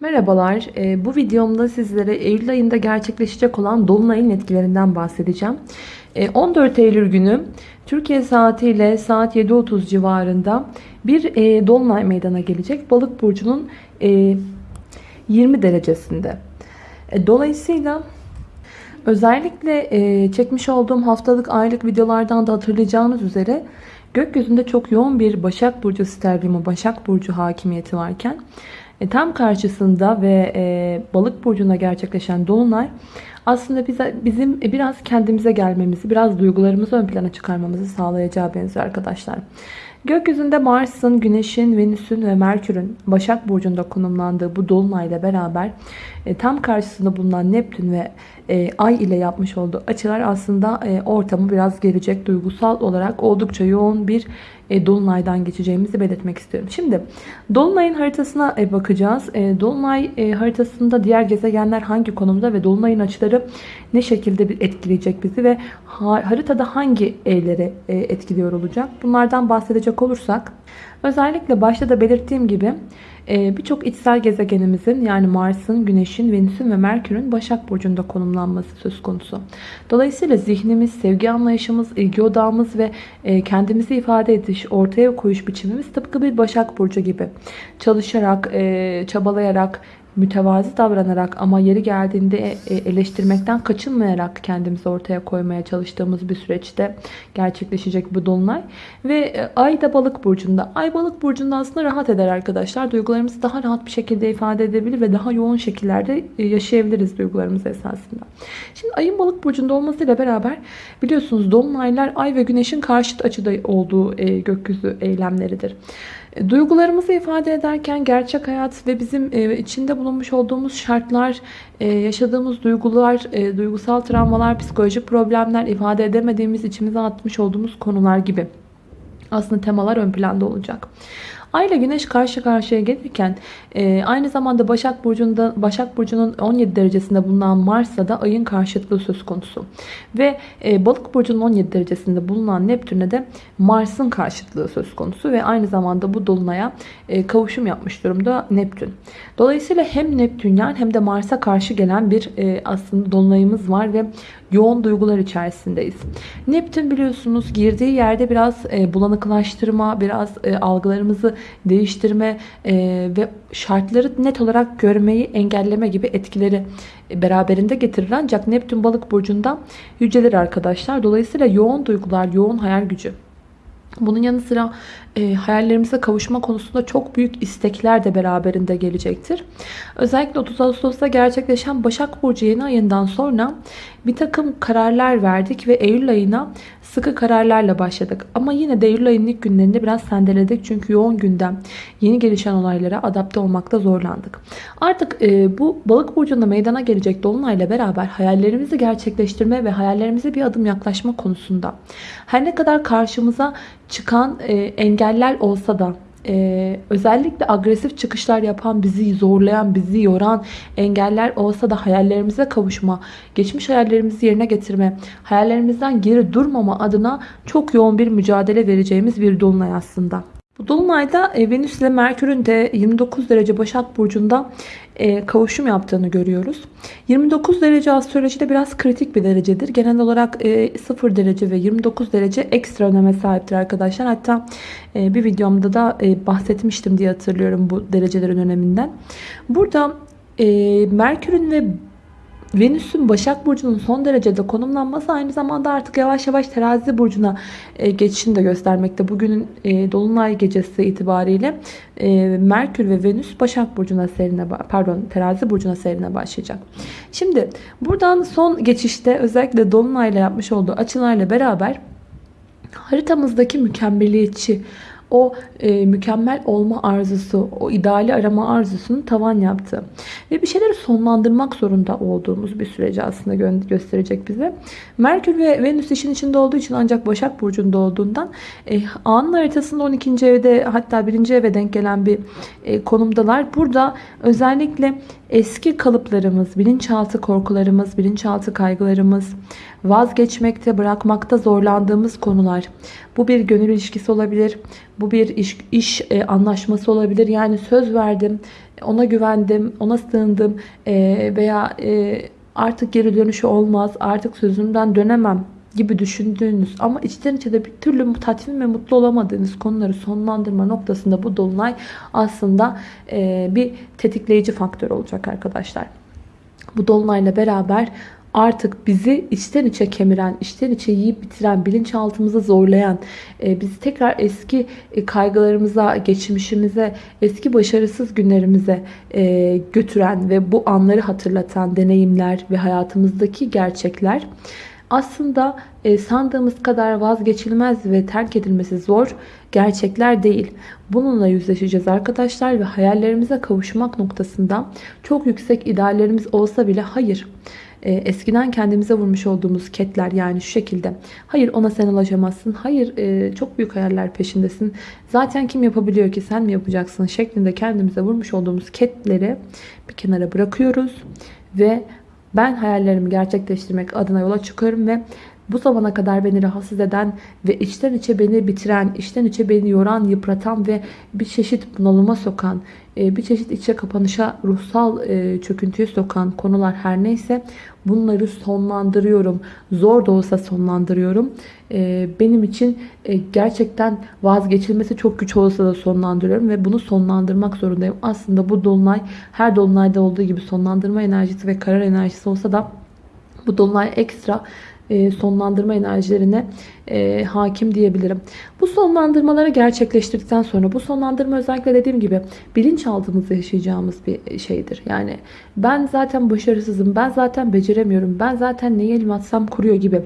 Merhabalar. Ee, bu videomda sizlere Eylül ayında gerçekleşecek olan Dolunay'ın etkilerinden bahsedeceğim. Ee, 14 Eylül günü Türkiye saatiyle saat 7.30 civarında bir e, Dolunay meydana gelecek. Balık burcunun e, 20 derecesinde. E, dolayısıyla özellikle e, çekmiş olduğum haftalık aylık videolardan da hatırlayacağınız üzere gökyüzünde çok yoğun bir Başak Burcu sterlimi, Başak Burcu hakimiyeti varken e, tam karşısında ve e, balık burcunda gerçekleşen dolunay aslında bize, bizim biraz kendimize gelmemizi, biraz duygularımızı ön plana çıkarmamızı sağlayacağı benziyor arkadaşlar. Gökyüzünde Mars'ın, Güneş'in, Venüs'ün ve Merkür'ün Başak Burcu'nda konumlandığı bu dolunayla beraber e, tam karşısında bulunan Neptün ve e, Ay ile yapmış olduğu açılar aslında e, ortamı biraz gelecek duygusal olarak oldukça yoğun bir e, Dolunay'dan geçeceğimizi belirtmek istiyorum. Şimdi Dolunay'ın haritasına bakacağız. Dolunay haritasında diğer gezegenler hangi konumda ve Dolunay'ın açıları ne şekilde etkileyecek bizi ve haritada hangi evleri e, etkiliyor olacak? Bunlardan bahsedecek olursak özellikle başta da belirttiğim gibi ee, birçok içsel gezegenimizin yani Mars'ın, Güneş'in, Venüs'ün ve Merkür'ün Başak Burcu'nda konumlanması söz konusu. Dolayısıyla zihnimiz, sevgi anlayışımız, ilgi odağımız ve e, kendimizi ifade ediş, ortaya koyuş biçimimiz tıpkı bir Başak Burcu gibi. Çalışarak, e, çabalayarak, mütevazi davranarak ama yeri geldiğinde e, eleştirmekten kaçınmayarak kendimizi ortaya koymaya çalıştığımız bir süreçte gerçekleşecek bu dolunay. Ve e, ay da balık burcunda. Ay balık burcunda aslında rahat eder arkadaşlar. Duygularımızı daha rahat bir şekilde ifade edebilir ve daha yoğun şekillerde e, yaşayabiliriz duygularımız esasında. Şimdi ayın balık burcunda olmasıyla beraber biliyorsunuz dolunaylar ay ve güneşin karşıt açıda olduğu gökyüzü eylemleridir. Duygularımızı ifade ederken gerçek hayat ve bizim e, içinde bulunmuş olduğumuz şartlar, e, yaşadığımız duygular, e, duygusal travmalar, psikolojik problemler, ifade edemediğimiz, içimize atmış olduğumuz konular gibi aslında temalar ön planda olacak. Ay ile Güneş karşı karşıya gelirken e, aynı zamanda Başak Burcu'nda Başak Burcu'nun 17 derecesinde bulunan Mars'la da ayın karşıtlığı söz konusu. Ve e, Balık Burcu'nun 17 derecesinde bulunan Neptün'e de Mars'ın karşıtlığı söz konusu ve aynı zamanda bu dolunaya e, kavuşum yapmış durumda Neptün. Dolayısıyla hem Neptün'den hem de Mars'a karşı gelen bir e, aslında dolunayımız var ve yoğun duygular içerisindeyiz. Neptün biliyorsunuz girdiği yerde biraz e, bulanıklaştırma, biraz e, algılarımızı değiştirme e, ve şartları net olarak görmeyi engelleme gibi etkileri beraberinde getirir. Ancak Neptün balık burcunda yücelir arkadaşlar. Dolayısıyla yoğun duygular, yoğun hayal gücü. Bunun yanı sıra e, hayallerimize kavuşma konusunda çok büyük istekler de beraberinde gelecektir. Özellikle 30 Ağustos'ta gerçekleşen Başak Burcu yeni ayından sonra bir takım kararlar verdik ve Eylül ayına sıkı kararlarla başladık. Ama yine de Eylül ayının ilk günlerinde biraz sendeledik. Çünkü yoğun gündem, yeni gelişen olaylara adapte olmakta zorlandık. Artık e, bu balık burcunda meydana gelecek dolunayla beraber hayallerimizi gerçekleştirme ve hayallerimize bir adım yaklaşma konusunda her ne kadar karşımıza çıkan e, engeller olsa da ee, özellikle agresif çıkışlar yapan, bizi zorlayan, bizi yoran engeller olsa da hayallerimize kavuşma, geçmiş hayallerimizi yerine getirme, hayallerimizden geri durmama adına çok yoğun bir mücadele vereceğimiz bir dolunay aslında. Bu dolunayda e, Venüs ile Merkür'ün de 29 derece Başak Burcu'nda e, kavuşum yaptığını görüyoruz. 29 derece astrolojide biraz kritik bir derecedir. Genel olarak 0 e, derece ve 29 derece ekstra öneme sahiptir arkadaşlar. Hatta bir videomda da bahsetmiştim diye hatırlıyorum bu derecelerin öneminden. Burada Merkür'ün ve Venüs'ün Başak Burcu'nun son derecede konumlanması aynı zamanda artık yavaş yavaş terazi burcuna e, geçişini de göstermekte. Bugünün e, Dolunay gecesi itibariyle e, Merkür ve Venüs Başak Burcu'na serine pardon terazi burcuna serine başlayacak. Şimdi buradan son geçişte özellikle Dolunay'la yapmış olduğu açılarla beraber haritamızdaki mükemmeliyetçi o e, mükemmel olma arzusu, o ideali arama arzusunu tavan yaptı. Ve bir şeyleri sonlandırmak zorunda olduğumuz bir süreci aslında gö gösterecek bize. Merkür ve Venüs işin içinde olduğu için ancak Başak Burcu'nda olduğundan e, anın haritasında 12. evde hatta 1. eve denk gelen bir e, konumdalar. Burada özellikle eski kalıplarımız, bilinçaltı korkularımız, bilinçaltı kaygılarımız, vazgeçmekte, bırakmakta zorlandığımız konular. Bu bir gönül ilişkisi olabilir, bu bir iş, iş e, anlaşması olabilir. Yani söz verdim, ona güvendim, ona sığındım e, veya e, artık geri dönüşü olmaz, artık sözümden dönemem gibi düşündüğünüz ama içten içe de bir türlü tatmin ve mutlu olamadığınız konuları sonlandırma noktasında bu dolunay aslında e, bir tetikleyici faktör olacak arkadaşlar. Bu dolunayla beraber artık bizi içten içe kemiren, içten içe yiyip bitiren, bilinçaltımızı zorlayan, e, bizi tekrar eski e, kaygılarımıza, geçmişimize, eski başarısız günlerimize e, götüren ve bu anları hatırlatan deneyimler ve hayatımızdaki gerçekler aslında e, sandığımız kadar vazgeçilmez ve terk edilmesi zor gerçekler değil. Bununla yüzleşeceğiz arkadaşlar ve hayallerimize kavuşmak noktasında çok yüksek ideallerimiz olsa bile hayır. E, eskiden kendimize vurmuş olduğumuz ketler yani şu şekilde. Hayır ona sen ulaşamazsın. Hayır e, çok büyük hayaller peşindesin. Zaten kim yapabiliyor ki sen mi yapacaksın şeklinde kendimize vurmuş olduğumuz ketleri bir kenara bırakıyoruz. Ve ben hayallerimi gerçekleştirmek adına yola çıkıyorum ve bu zamana kadar beni rahatsız eden ve içten içe beni bitiren, içten içe beni yoran, yıpratan ve bir çeşit bunalıma sokan, e, bir çeşit içe kapanışa, ruhsal e, çöküntüye sokan konular her neyse bunları sonlandırıyorum. Zor da olsa sonlandırıyorum. E, benim için gerçekten vazgeçilmesi çok güç olsa da sonlandırıyorum ve bunu sonlandırmak zorundayım. Aslında bu dolunay her dolunayda olduğu gibi sonlandırma enerjisi ve karar enerjisi olsa da bu dolunay ekstra sonlandırma enerjilerine e, hakim diyebilirim. Bu sonlandırmaları gerçekleştirdikten sonra bu sonlandırma özellikle dediğim gibi bilinçaltımızda yaşayacağımız bir şeydir. Yani ben zaten başarısızım, ben zaten beceremiyorum, ben zaten neyi elim atsam kuruyor gibi.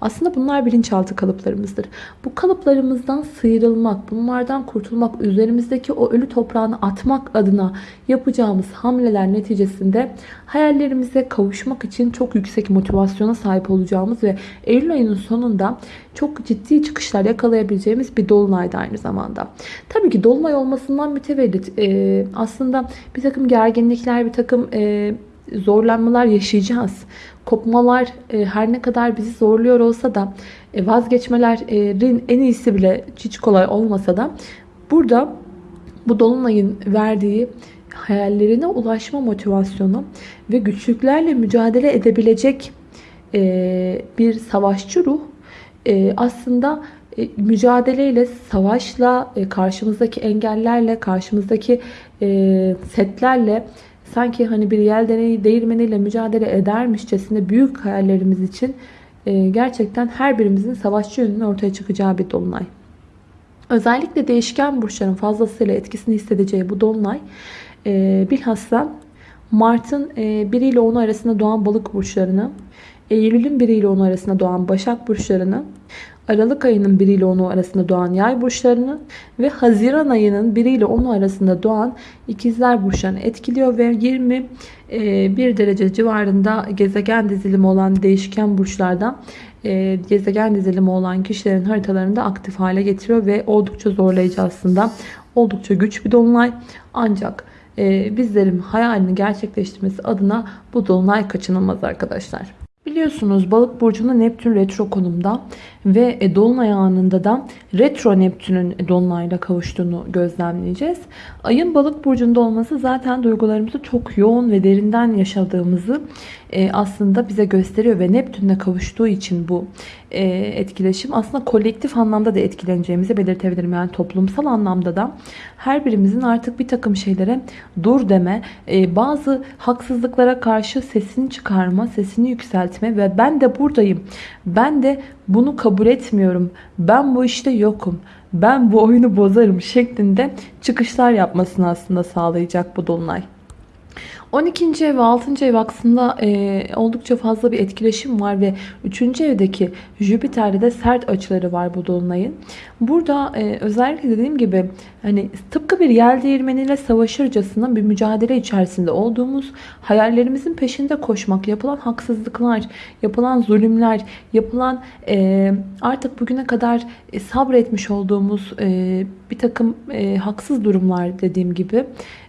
Aslında bunlar bilinçaltı kalıplarımızdır. Bu kalıplarımızdan sıyrılmak, bunlardan kurtulmak, üzerimizdeki o ölü toprağını atmak adına yapacağımız hamleler neticesinde hayallerimize kavuşmak için çok yüksek motivasyona sahip olacağımız ve Eylül ayının sonunda çok ciddi çıkışlar yakalayabileceğimiz bir dolunaydı aynı zamanda. Tabii ki dolunay olmasından mütevellit e, aslında bir takım gerginlikler, bir takım e, zorlanmalar yaşayacağız. Kopmalar e, her ne kadar bizi zorluyor olsa da e, vazgeçmelerin en iyisi bile hiç kolay olmasa da burada bu dolunayın verdiği hayallerine ulaşma motivasyonu ve güçlüklerle mücadele edebilecek e, bir savaşçı ruh e, aslında e, mücadeleyle, savaşla, e, karşımızdaki engellerle, karşımızdaki e, setlerle sanki hani bir yel değirmeniyle mücadele edermişçesine büyük hayallerimiz için e, gerçekten her birimizin savaşçı yönünün ortaya çıkacağı bir dolunay. Özellikle değişken burçların fazlasıyla etkisini hissedeceği bu dolunay e, bilhassa Mart'ın e, 1 ile 10 arasında doğan balık burçlarını Eylül'ün 1 ile 10 arasında doğan Başak burçlarını, Aralık ayının 1 ile 10'u arasında doğan Yay burçlarını ve Haziran ayının 1 ile 10'u arasında doğan İkizler burçlarını etkiliyor ve 21 e, derece civarında gezegen dizilimi olan değişken burçlardan e, gezegen dizilimi olan kişilerin haritalarını da aktif hale getiriyor ve oldukça zorlayıcı aslında. Oldukça güç bir dolunay ancak e, bizlerin hayalini gerçekleştirmesi adına bu dolunay kaçınılmaz arkadaşlar. Biliyorsunuz balık burcunda Neptün retro konumda ve e, dolunay anında da retro Neptün'ün dolunayla kavuştuğunu gözlemleyeceğiz. Ayın balık burcunda olması zaten duygularımızı çok yoğun ve derinden yaşadığımızı e, aslında bize gösteriyor ve Neptün'le kavuştuğu için bu e, etkileşim aslında kolektif anlamda da etkileneceğimizi belirtebilirim. Yani toplumsal anlamda da her birimizin artık bir takım şeylere dur deme, bazı haksızlıklara karşı sesini çıkarma, sesini yükseltme ve ben de buradayım. Ben de bunu kabul etmiyorum. Ben bu işte yokum. Ben bu oyunu bozarım şeklinde çıkışlar yapmasını aslında sağlayacak bu dolunay. 12. ev ve 6. ev aksında e, oldukça fazla bir etkileşim var ve 3. evdeki Jüpiter'de de sert açıları var bu dolunayın. Burada e, özellikle dediğim gibi hani tıpkı bir yel değirmeniyle savaşırcasına bir mücadele içerisinde olduğumuz hayallerimizin peşinde koşmak, yapılan haksızlıklar, yapılan zulümler, yapılan e, artık bugüne kadar e, sabretmiş olduğumuz e, bir takım e, haksız durumlar dediğim gibi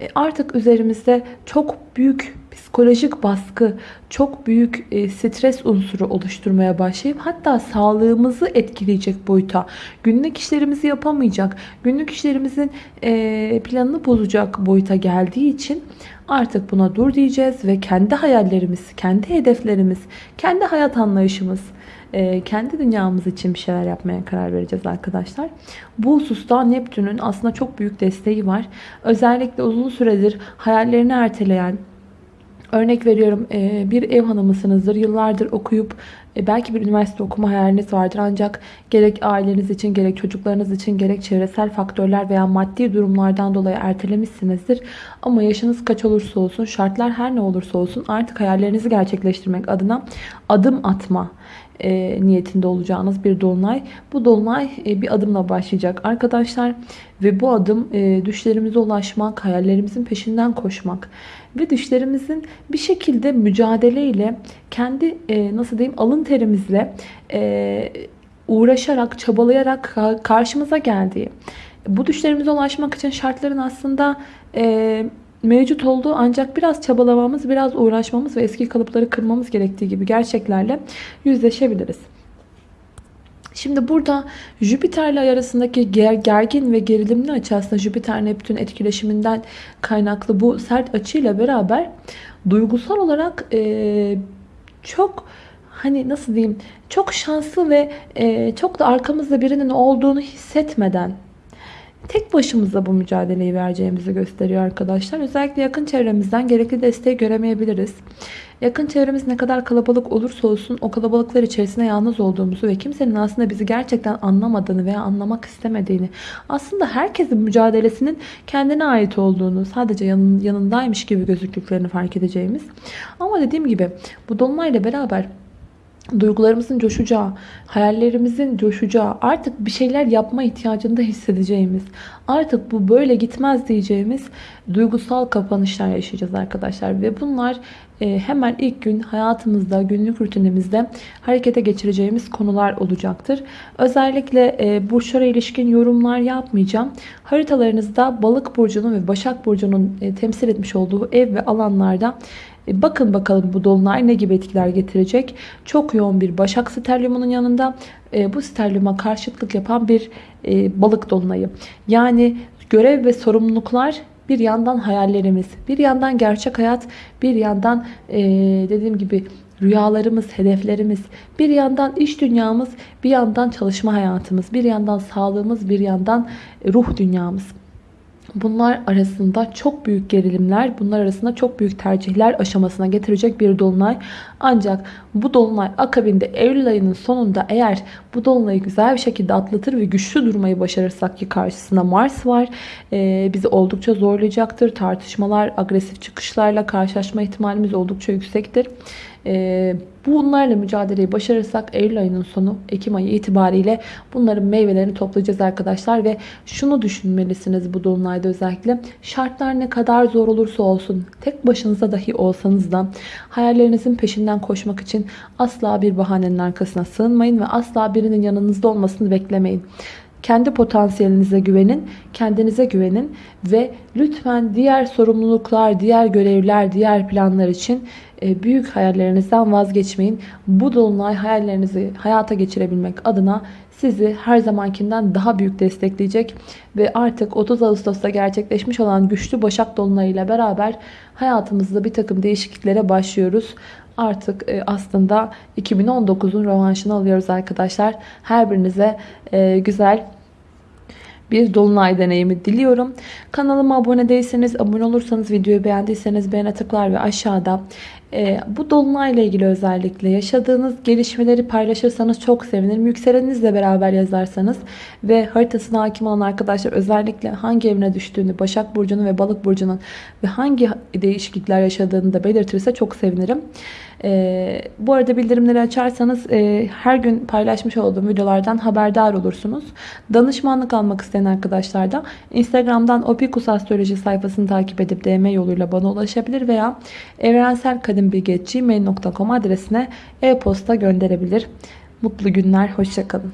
e, artık üzerimizde çok büyük psikolojik baskı, çok büyük e, stres unsuru oluşturmaya başlayıp hatta sağlığımızı etkileyecek boyuta, günlük işlerimizi yapamayacak, günlük işlerimizin e, planını bozacak boyuta geldiği için artık buna dur diyeceğiz ve kendi hayallerimiz, kendi hedeflerimiz, kendi hayat anlayışımız, e, kendi dünyamız için bir şeyler yapmaya karar vereceğiz arkadaşlar. Bu hususta Neptün'ün aslında çok büyük desteği var. Özellikle uzun süredir hayallerini erteleyen, Örnek veriyorum e, bir ev hanımısınızdır. Yıllardır okuyup e, belki bir üniversite okuma hayaliniz vardır. Ancak gerek aileniz için gerek çocuklarınız için gerek çevresel faktörler veya maddi durumlardan dolayı ertelemişsinizdir. Ama yaşınız kaç olursa olsun şartlar her ne olursa olsun artık hayallerinizi gerçekleştirmek adına adım atma e, niyetinde olacağınız bir dolunay. Bu dolunay e, bir adımla başlayacak arkadaşlar. Ve bu adım e, düşlerimize ulaşmak, hayallerimizin peşinden koşmak ve düşlerimizin bir şekilde mücadeleyle kendi e, nasıl diyeyim alın terimizle e, uğraşarak, çabalayarak karşımıza geldiği. Bu düşlerimize ulaşmak için şartların aslında e, mevcut olduğu ancak biraz çabalamamız, biraz uğraşmamız ve eski kalıpları kırmamız gerektiği gibi gerçeklerle yüzleşebiliriz. Şimdi burada Jüpiter ile arasındaki gergin ve gerilimli açı aslında Jüpiter Neptün etkileşiminden kaynaklı bu sert açıyla beraber duygusal olarak çok hani nasıl diyeyim çok şanslı ve çok da arkamızda birinin olduğunu hissetmeden tek başımıza bu mücadeleyi vereceğimizi gösteriyor arkadaşlar. Özellikle yakın çevremizden gerekli desteği göremeyebiliriz. Yakın çevremiz ne kadar kalabalık olursa olsun o kalabalıklar içerisinde yalnız olduğumuzu ve kimsenin aslında bizi gerçekten anlamadığını veya anlamak istemediğini aslında herkesin mücadelesinin kendine ait olduğunu sadece yanın, yanındaymış gibi gözüktüklerini fark edeceğimiz. Ama dediğim gibi bu dolunayla beraber duygularımızın coşacağı, hayallerimizin coşacağı, artık bir şeyler yapma ihtiyacında hissedeceğimiz, artık bu böyle gitmez diyeceğimiz duygusal kapanışlar yaşayacağız arkadaşlar. Ve bunlar e, hemen ilk gün hayatımızda, günlük rutinimizde harekete geçireceğimiz konular olacaktır. Özellikle e, burçlara ilişkin yorumlar yapmayacağım. Haritalarınızda balık burcunun ve başak burcunun e, temsil etmiş olduğu ev ve alanlarda bakın bakalım bu dolunay ne gibi etkiler getirecek. Çok yoğun bir başak sterlyumunun yanında e, bu sterlyuma karşıtlık yapan bir e, balık dolunayı. Yani görev ve sorumluluklar bir yandan hayallerimiz, bir yandan gerçek hayat, bir yandan dediğim gibi rüyalarımız, hedeflerimiz, bir yandan iş dünyamız, bir yandan çalışma hayatımız, bir yandan sağlığımız, bir yandan ruh dünyamız. Bunlar arasında çok büyük gerilimler, bunlar arasında çok büyük tercihler aşamasına getirecek bir dolunay. Ancak bu dolunay akabinde Eylül ayının sonunda eğer bu dolunayı güzel bir şekilde atlatır ve güçlü durmayı başarırsak ki karşısında Mars var. E, bizi oldukça zorlayacaktır. Tartışmalar, agresif çıkışlarla karşılaşma ihtimalimiz oldukça yüksektir. E, bunlarla mücadeleyi başarırsak Eylül ayının sonu Ekim ayı itibariyle bunların meyvelerini toplayacağız arkadaşlar. Ve şunu düşünmelisiniz bu dolunayda özellikle. Şartlar ne kadar zor olursa olsun tek başınıza dahi olsanız da hayallerinizin peşinden koşmak için asla bir bahanenin arkasına sığınmayın ve asla birinin yanınızda olmasını beklemeyin. Kendi potansiyelinize güvenin, kendinize güvenin ve lütfen diğer sorumluluklar, diğer görevler, diğer planlar için büyük hayallerinizden vazgeçmeyin. Bu dolunay hayallerinizi hayata geçirebilmek adına sizi her zamankinden daha büyük destekleyecek ve artık 30 Ağustos'ta gerçekleşmiş olan güçlü Başak Dolunay ile beraber hayatımızda bir takım değişikliklere başlıyoruz. Artık e, aslında 2019'un rövanşını alıyoruz arkadaşlar. Her birinize e, güzel bir dolunay deneyimi diliyorum. Kanalıma abone değilseniz, abone olursanız, videoyu beğendiyseniz beğene tıklar ve aşağıda e, bu dolunayla ilgili özellikle yaşadığınız gelişmeleri paylaşırsanız çok sevinirim. Yükselenizle beraber yazarsanız ve haritasına hakim olan arkadaşlar özellikle hangi evine düştüğünü, Başak Burcu'nun ve Balık Burcu'nun ve hangi değişiklikler yaşadığını da belirtirse çok sevinirim. E, bu arada bildirimleri açarsanız e, her gün paylaşmış olduğum videolardan haberdar olursunuz. Danışmanlık almak isteyen arkadaşlar da Instagram'dan Opikus Astroloji sayfasını takip edip DM yoluyla bana ulaşabilir veya evrenselkadimbilgi.gmail.com adresine e-posta gönderebilir. Mutlu günler, hoşçakalın.